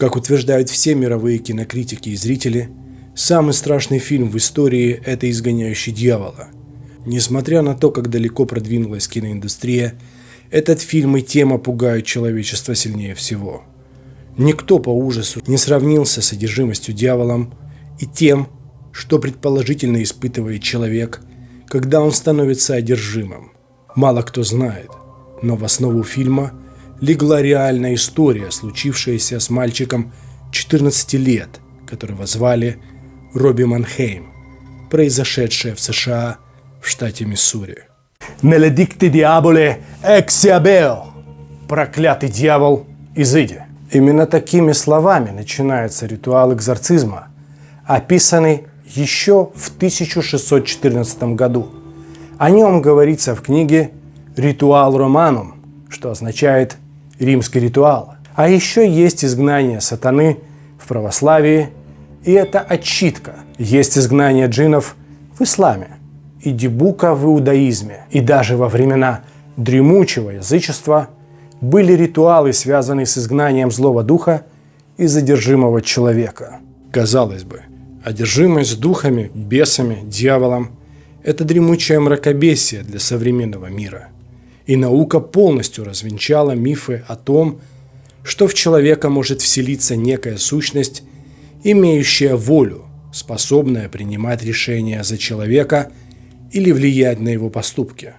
Как утверждают все мировые кинокритики и зрители, самый страшный фильм в истории – это «Изгоняющий дьявола». Несмотря на то, как далеко продвинулась киноиндустрия, этот фильм и тема пугают человечество сильнее всего. Никто по ужасу не сравнился с одержимостью дьяволом и тем, что предположительно испытывает человек, когда он становится одержимым. Мало кто знает, но в основу фильма – легла реальная история, случившаяся с мальчиком 14 лет, которого звали Робби Манхейм, произошедшая в США в штате Миссури. «Неледикте диаболе эксиабео» «Проклятый дьявол, изыди». Именно такими словами начинается ритуал экзорцизма, описанный еще в 1614 году. О нем говорится в книге «Ритуал Романум», что означает римский ритуал. А еще есть изгнание сатаны в православии, и это отчитка. Есть изгнание джинов в исламе и дебука в иудаизме. И даже во времена дремучего язычества были ритуалы, связанные с изгнанием злого духа и задержимого человека. Казалось бы, одержимость духами, бесами, дьяволом – это дремучее мракобесие для современного мира – и наука полностью развенчала мифы о том, что в человека может вселиться некая сущность, имеющая волю, способная принимать решения за человека или влиять на его поступки.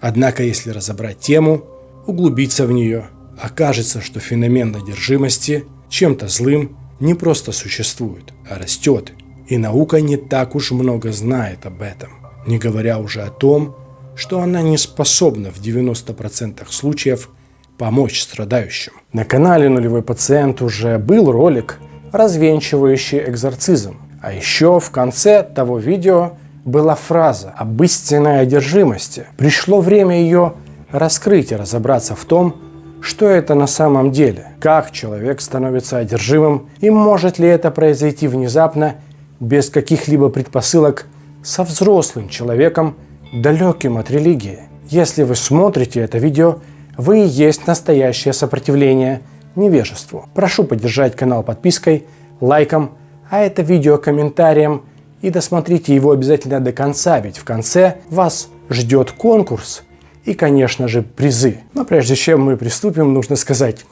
Однако, если разобрать тему, углубиться в нее, окажется, что феномен одержимости чем-то злым не просто существует, а растет, и наука не так уж много знает об этом, не говоря уже о том, что она не способна в 90% случаев помочь страдающим. На канале «Нулевой пациент» уже был ролик, развенчивающий экзорцизм. А еще в конце того видео была фраза об истинной одержимости. Пришло время ее раскрыть и разобраться в том, что это на самом деле, как человек становится одержимым и может ли это произойти внезапно, без каких-либо предпосылок, со взрослым человеком, далеким от религии. Если вы смотрите это видео, вы и есть настоящее сопротивление невежеству. Прошу поддержать канал подпиской, лайком, а это видео комментарием и досмотрите его обязательно до конца, ведь в конце вас ждет конкурс и, конечно же, призы. Но прежде чем мы приступим, нужно сказать...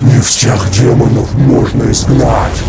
Не всех демонов можно изгнать.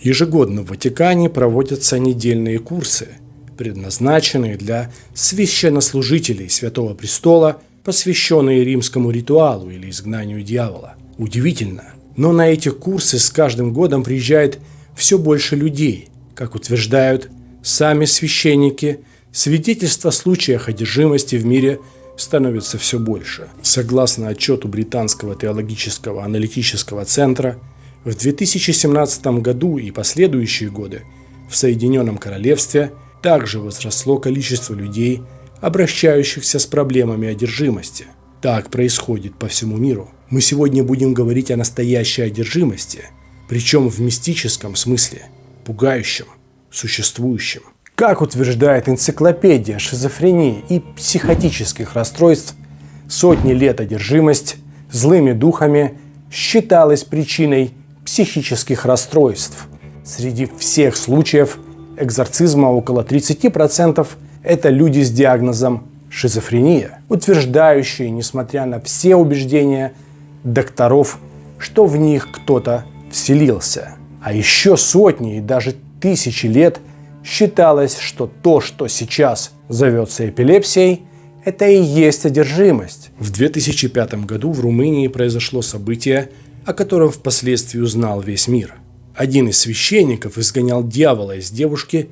Ежегодно в Ватикане проводятся недельные курсы, предназначенные для священнослужителей Святого Престола, посвященные римскому ритуалу или изгнанию дьявола. Удивительно, но на эти курсы с каждым годом приезжает все больше людей. Как утверждают сами священники, свидетельства о случаях одержимости в мире становится все больше. Согласно отчету Британского теологического аналитического центра, в 2017 году и последующие годы в Соединенном Королевстве также возросло количество людей, обращающихся с проблемами одержимости. Так происходит по всему миру. Мы сегодня будем говорить о настоящей одержимости, причем в мистическом смысле, пугающем, существующем. Как утверждает энциклопедия шизофрении и психотических расстройств, сотни лет одержимость злыми духами считалась причиной психических расстройств. Среди всех случаев экзорцизма около 30% это люди с диагнозом шизофрения, утверждающие, несмотря на все убеждения докторов, что в них кто-то вселился. А еще сотни и даже тысячи лет считалось, что то, что сейчас зовется эпилепсией, это и есть одержимость. В 2005 году в Румынии произошло событие, о котором впоследствии узнал весь мир. Один из священников изгонял дьявола из девушки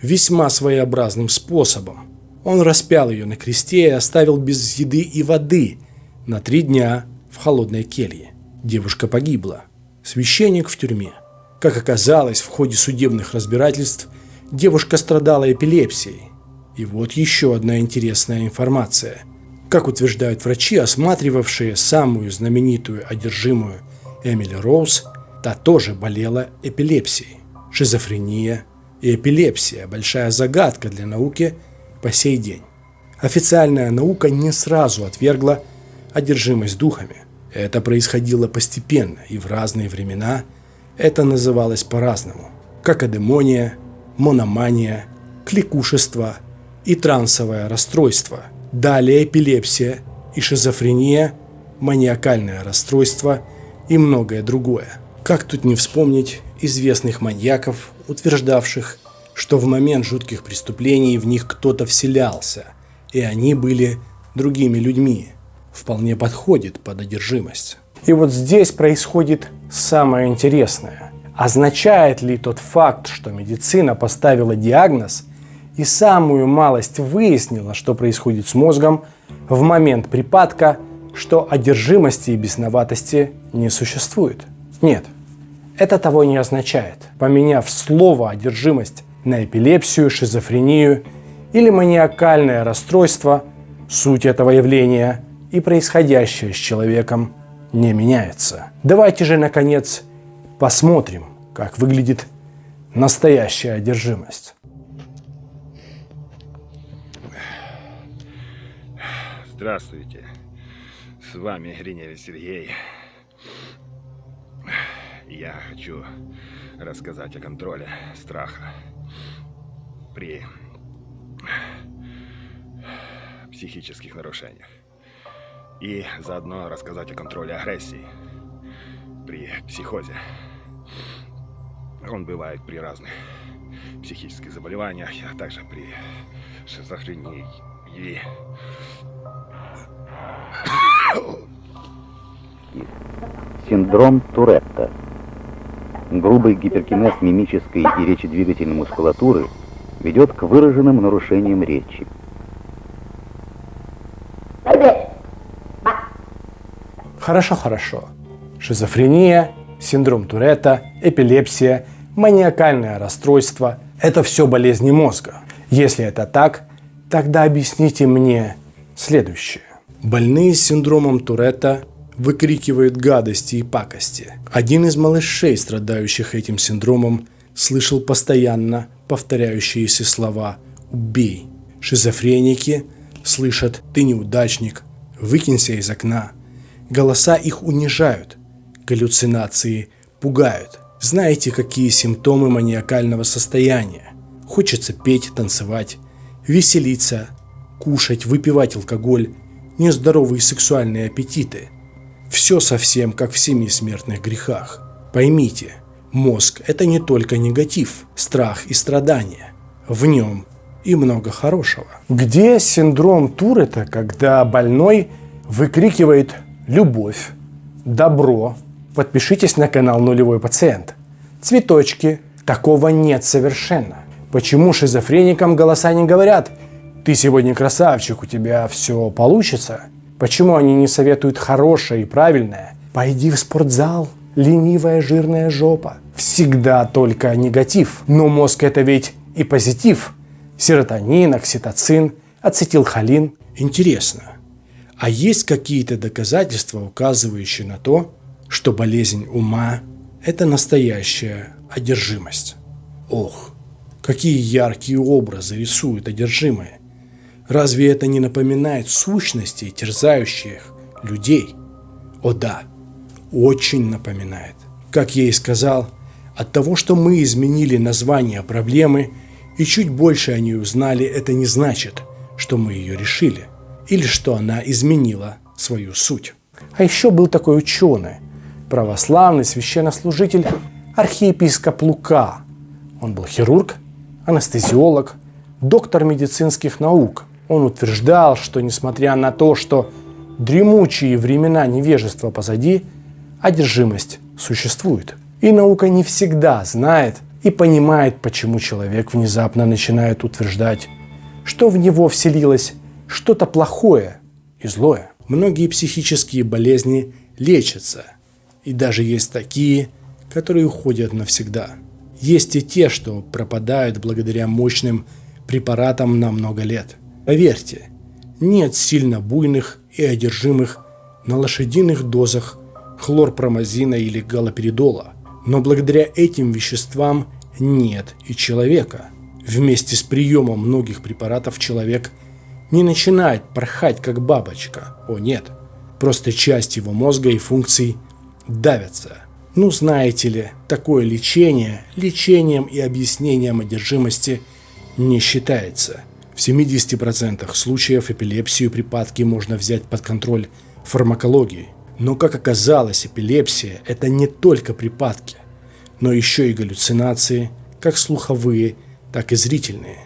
весьма своеобразным способом. Он распял ее на кресте и оставил без еды и воды на три дня в холодной келье. Девушка погибла. Священник в тюрьме. Как оказалось, в ходе судебных разбирательств девушка страдала эпилепсией. И вот еще одна интересная информация. Как утверждают врачи, осматривавшие самую знаменитую одержимую Эмили Роуз, та тоже болела эпилепсией. Шизофрения и эпилепсия – большая загадка для науки по сей день. Официальная наука не сразу отвергла одержимость духами. Это происходило постепенно, и в разные времена это называлось по-разному. Как адемония, мономания, кликушество и трансовое расстройство. Далее эпилепсия и шизофрения, маниакальное расстройство и многое другое. Как тут не вспомнить известных маньяков, утверждавших, что в момент жутких преступлений в них кто-то вселялся, и они были другими людьми. Вполне подходит под одержимость. И вот здесь происходит самое интересное. Означает ли тот факт, что медицина поставила диагноз и самую малость выяснила, что происходит с мозгом в момент припадка, что одержимости и бесноватости не существует? Нет, это того не означает. Поменяв слово «одержимость» на эпилепсию, шизофрению или маниакальное расстройство, суть этого явления и происходящее с человеком не меняется. Давайте же, наконец, посмотрим, как выглядит настоящая одержимость. Здравствуйте. С вами Гриневич Сергей. Я хочу рассказать о контроле страха при психических нарушениях. И заодно рассказать о контроле агрессии при психозе. Он бывает при разных психических заболеваниях, а также при шизофрении. И... Синдром Туретта. Грубый гиперкинез мимической и речедвигательной мускулатуры ведет к выраженным нарушениям речи. Хорошо, хорошо. Шизофрения, синдром Туретта, эпилепсия, маниакальное расстройство – это все болезни мозга. Если это так, тогда объясните мне следующее. Больные с синдромом Туретта выкрикивают гадости и пакости. Один из малышей, страдающих этим синдромом, слышал постоянно повторяющиеся слова «убей». Шизофреники слышат «ты неудачник», «выкинься из окна». Голоса их унижают, галлюцинации пугают. Знаете, какие симптомы маниакального состояния? Хочется петь, танцевать, веселиться, кушать, выпивать алкоголь, нездоровые сексуальные аппетиты. Все совсем как в семи смертных грехах. Поймите, мозг – это не только негатив, страх и страдания. В нем и много хорошего. Где синдром Туретта, когда больной выкрикивает «любовь», «добро», подпишитесь на канал «Нулевой пациент». Цветочки, такого нет совершенно. Почему шизофреникам голоса не говорят «ты сегодня красавчик, у тебя все получится»? Почему они не советуют хорошее и правильное? Пойди в спортзал, ленивая жирная жопа. Всегда только негатив. Но мозг это ведь и позитив. Серотонин, окситоцин, ацетилхолин. Интересно, а есть какие-то доказательства, указывающие на то, что болезнь ума – это настоящая одержимость? Ох, какие яркие образы рисуют одержимые. Разве это не напоминает сущности, терзающих людей? О да, очень напоминает. Как я и сказал, от того, что мы изменили название проблемы и чуть больше о ней узнали, это не значит, что мы ее решили – или что она изменила свою суть. А еще был такой ученый, православный священнослужитель, архиепископ Лука. Он был хирург, анестезиолог, доктор медицинских наук. Он утверждал, что несмотря на то, что дремучие времена невежества позади, одержимость существует. И наука не всегда знает и понимает, почему человек внезапно начинает утверждать, что в него вселилась что-то плохое и злое. Многие психические болезни лечатся, и даже есть такие, которые уходят навсегда. Есть и те, что пропадают благодаря мощным препаратам на много лет. Поверьте, нет сильно буйных и одержимых на лошадиных дозах хлорпромазина или галоперидола. Но благодаря этим веществам нет и человека. Вместе с приемом многих препаратов человек не начинает порхать как бабочка. О нет, просто часть его мозга и функций давятся. Ну, знаете ли, такое лечение лечением и объяснением одержимости не считается. В 70% случаев эпилепсию припадки можно взять под контроль фармакологией. Но, как оказалось, эпилепсия – это не только припадки, но еще и галлюцинации, как слуховые, так и зрительные.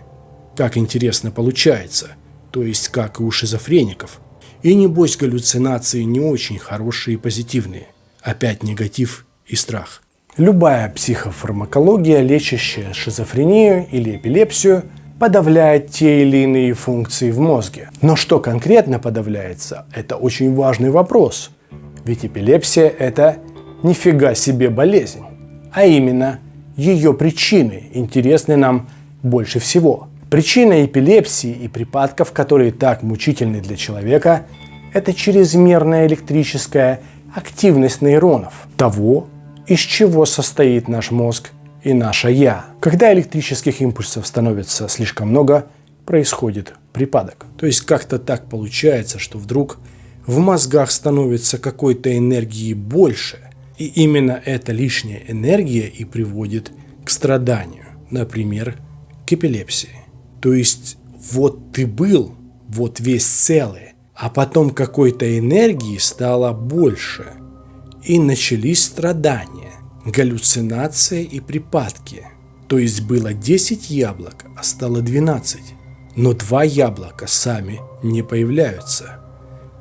Как интересно получается, то есть как и у шизофреников. И небось галлюцинации не очень хорошие и позитивные. Опять негатив и страх. Любая психофармакология, лечащая шизофрению или эпилепсию, подавляет те или иные функции в мозге. Но что конкретно подавляется, это очень важный вопрос. Ведь эпилепсия – это нифига себе болезнь. А именно, ее причины интересны нам больше всего. Причина эпилепсии и припадков, которые так мучительны для человека, это чрезмерная электрическая активность нейронов, того, из чего состоит наш мозг и наше «я». Когда электрических импульсов становится слишком много, происходит припадок. То есть как-то так получается, что вдруг в мозгах становится какой-то энергии больше, и именно эта лишняя энергия и приводит к страданию, например, к эпилепсии. То есть вот ты был, вот весь целый, а потом какой-то энергии стало больше – и начались страдания, галлюцинации и припадки. То есть было 10 яблок, а стало 12. Но два яблока сами не появляются.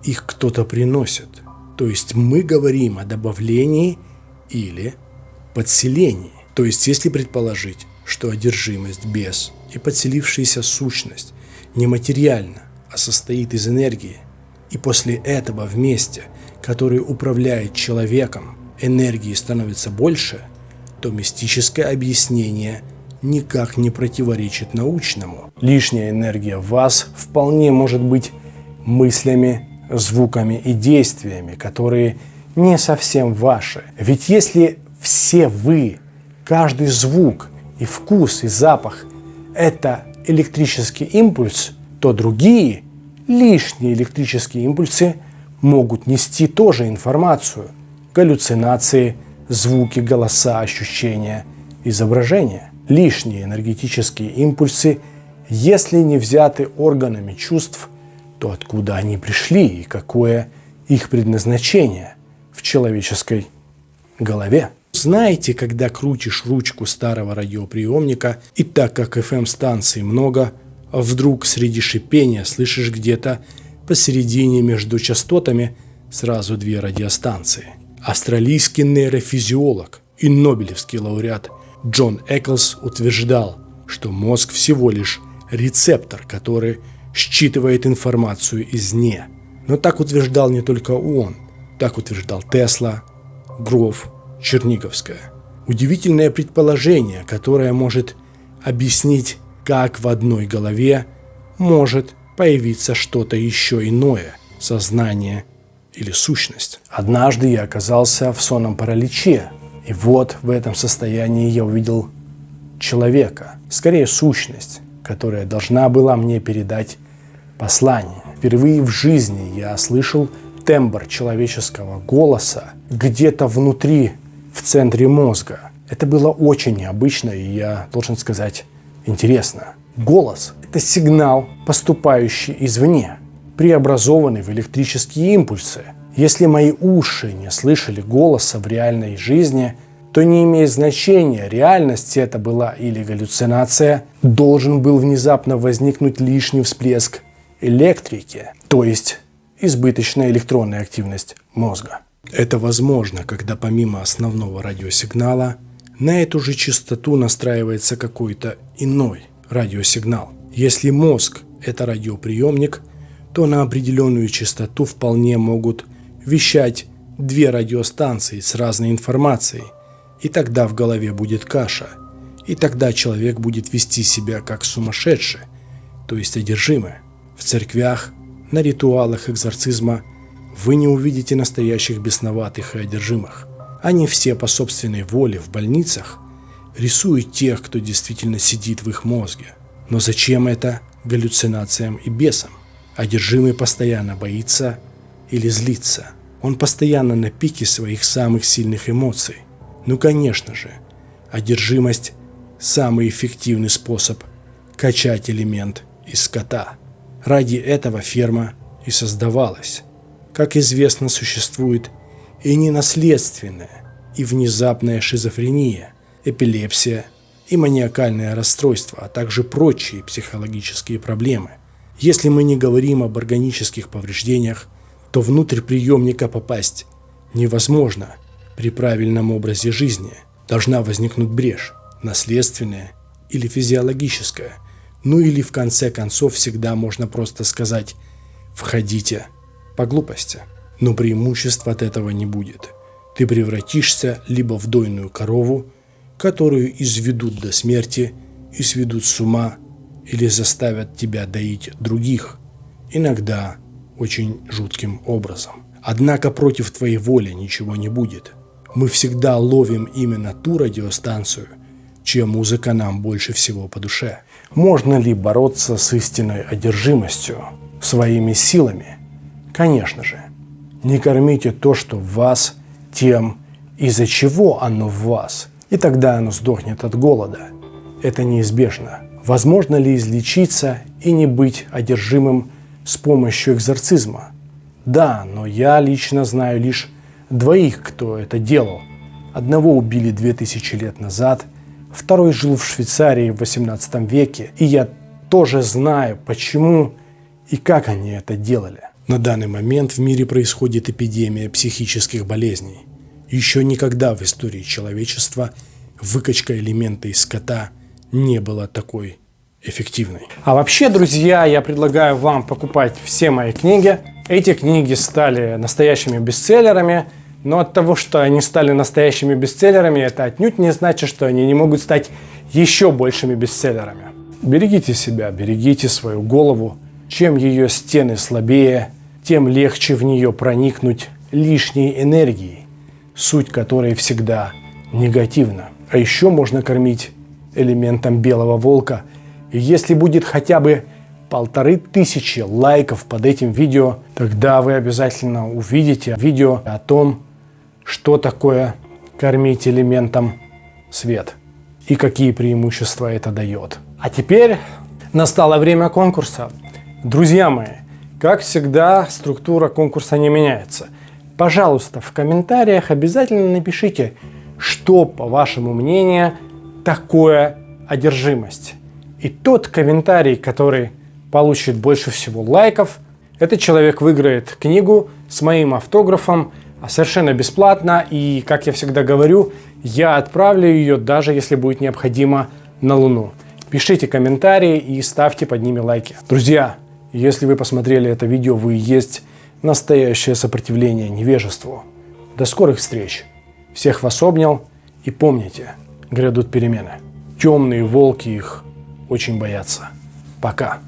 Их кто-то приносит. То есть мы говорим о добавлении или подселении. То есть если предположить, что одержимость, бес и подселившаяся сущность нематериальна, а состоит из энергии, и после этого вместе – который управляет человеком, энергии становится больше, то мистическое объяснение никак не противоречит научному. Лишняя энергия в вас вполне может быть мыслями, звуками и действиями, которые не совсем ваши. Ведь если все вы, каждый звук и вкус и запах – это электрический импульс, то другие лишние электрические импульсы – могут нести тоже информацию. Галлюцинации, звуки, голоса, ощущения, изображения. Лишние энергетические импульсы, если не взяты органами чувств, то откуда они пришли и какое их предназначение в человеческой голове. Знаете, когда крутишь ручку старого радиоприемника, и так как FM-станций много, вдруг среди шипения слышишь где-то посередине между частотами сразу две радиостанции. Австралийский нейрофизиолог и нобелевский лауреат Джон Эклс утверждал, что мозг всего лишь рецептор, который считывает информацию извне. Но так утверждал не только он, так утверждал Тесла, Гров, Черниговская. Удивительное предположение, которое может объяснить, как в одной голове может появиться что-то еще иное, сознание или сущность. Однажды я оказался в сонном параличе, и вот в этом состоянии я увидел человека, скорее сущность, которая должна была мне передать послание. Впервые в жизни я слышал тембр человеческого голоса где-то внутри, в центре мозга. Это было очень необычно и, я должен сказать, интересно. Голос – это сигнал, поступающий извне, преобразованный в электрические импульсы. Если мои уши не слышали голоса в реальной жизни, то не имеет значения, реальность это была или галлюцинация, должен был внезапно возникнуть лишний всплеск электрики, то есть избыточная электронная активность мозга. Это возможно, когда помимо основного радиосигнала на эту же частоту настраивается какой-то иной радиосигнал. Если мозг – это радиоприемник, то на определенную частоту вполне могут вещать две радиостанции с разной информацией, и тогда в голове будет каша, и тогда человек будет вести себя как сумасшедший, то есть одержимый. В церквях, на ритуалах экзорцизма вы не увидите настоящих бесноватых и одержимых. Они все по собственной воле в больницах рисуют тех, кто действительно сидит в их мозге. Но зачем это галлюцинациям и бесам? Одержимый постоянно боится или злится. Он постоянно на пике своих самых сильных эмоций. Ну, конечно же, одержимость – самый эффективный способ качать элемент из скота. Ради этого ферма и создавалась. Как известно, существует и ненаследственная, и внезапная шизофрения, эпилепсия и маниакальное расстройство, а также прочие психологические проблемы. Если мы не говорим об органических повреждениях, то внутрь приемника попасть невозможно при правильном образе жизни. Должна возникнуть брешь, наследственная или физиологическая. Ну или в конце концов всегда можно просто сказать «входите» по глупости. Но преимуществ от этого не будет. Ты превратишься либо в дойную корову, которую изведут до смерти и сведут с ума, или заставят тебя доить других, иногда очень жутким образом. Однако против твоей воли ничего не будет. Мы всегда ловим именно ту радиостанцию, чья музыка нам больше всего по душе. Можно ли бороться с истинной одержимостью своими силами? Конечно же. Не кормите то, что в вас, тем, из-за чего оно в вас, и тогда оно сдохнет от голода. Это неизбежно. Возможно ли излечиться и не быть одержимым с помощью экзорцизма? Да, но я лично знаю лишь двоих, кто это делал. Одного убили 2000 лет назад, второй жил в Швейцарии в 18 веке, и я тоже знаю, почему и как они это делали. На данный момент в мире происходит эпидемия психических болезней. Еще никогда в истории человечества выкачка элемента из скота не была такой эффективной. А вообще, друзья, я предлагаю вам покупать все мои книги. Эти книги стали настоящими бестселлерами, но от того, что они стали настоящими бестселлерами, это отнюдь не значит, что они не могут стать еще большими бестселлерами. Берегите себя, берегите свою голову. Чем ее стены слабее, тем легче в нее проникнуть лишней энергией, суть которой всегда негативна. А еще можно кормить элементом белого волка – и если будет хотя бы полторы тысячи лайков под этим видео, тогда вы обязательно увидите видео о том, что такое кормить элементом свет и какие преимущества это дает. А теперь настало время конкурса. Друзья мои, как всегда, структура конкурса не меняется. Пожалуйста, в комментариях обязательно напишите, что, по вашему мнению, такое одержимость. И тот комментарий, который получит больше всего лайков, этот человек выиграет книгу с моим автографом совершенно бесплатно. И, как я всегда говорю, я отправлю ее, даже если будет необходимо, на Луну. Пишите комментарии и ставьте под ними лайки. Друзья, если вы посмотрели это видео, вы есть настоящее сопротивление невежеству. До скорых встреч. Всех вас обнял. И помните, грядут перемены. Темные волки их очень боятся. Пока.